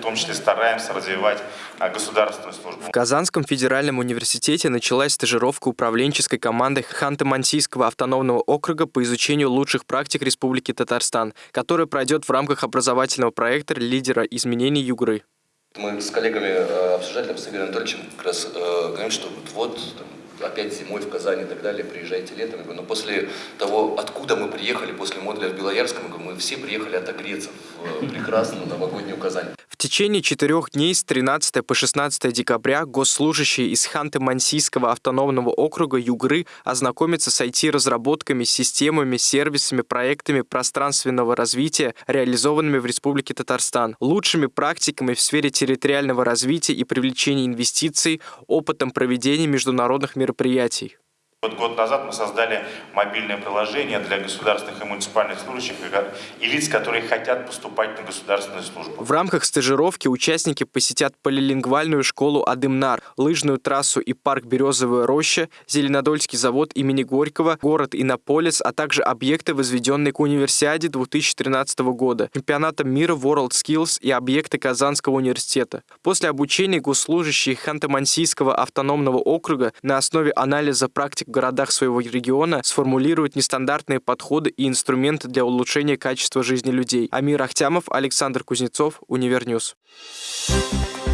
том числе стараемся развивать а, государственную службу. В Казанском федеральном университете началась стажировка управленческой команды Ханты-Мансийского автономного округа по изучению лучших практик Республики Татарстан, которая пройдет в рамках образовательного проекта лидера изменений Югры. Мы с коллегами э, обсуждали с Игорем Анатольевичем, как раз э, говорим, что вот там, опять зимой в Казани и так далее, приезжайте летом. Но после того, откуда мы приехали, после модуля в Белоярском, мы все приехали отогреться в э, прекрасную новогоднюю Казань. В течение четырех дней с 13 по 16 декабря госслужащие из Ханты-Мансийского автономного округа Югры ознакомятся с IT-разработками, системами, сервисами, проектами пространственного развития, реализованными в Республике Татарстан, лучшими практиками в сфере территориального развития и привлечения инвестиций, опытом проведения международных мероприятий мероприятий. Вот год назад мы создали мобильное приложение для государственных и муниципальных служащих и лиц, которые хотят поступать на государственную службу. В рамках стажировки участники посетят полилингвальную школу Адымнар, лыжную трассу и парк Березовая роща, Зеленодольский завод имени Горького, город Иннополис, а также объекты, возведенные к универсиаде 2013 года, чемпионатом мира WorldSkills и объекты Казанского университета. После обучения госслужащие Ханты-Мансийского автономного округа на основе анализа практик в городах своего региона сформулируют нестандартные подходы и инструменты для улучшения качества жизни людей. Амир Ахтямов, Александр Кузнецов, Univer News. Thank you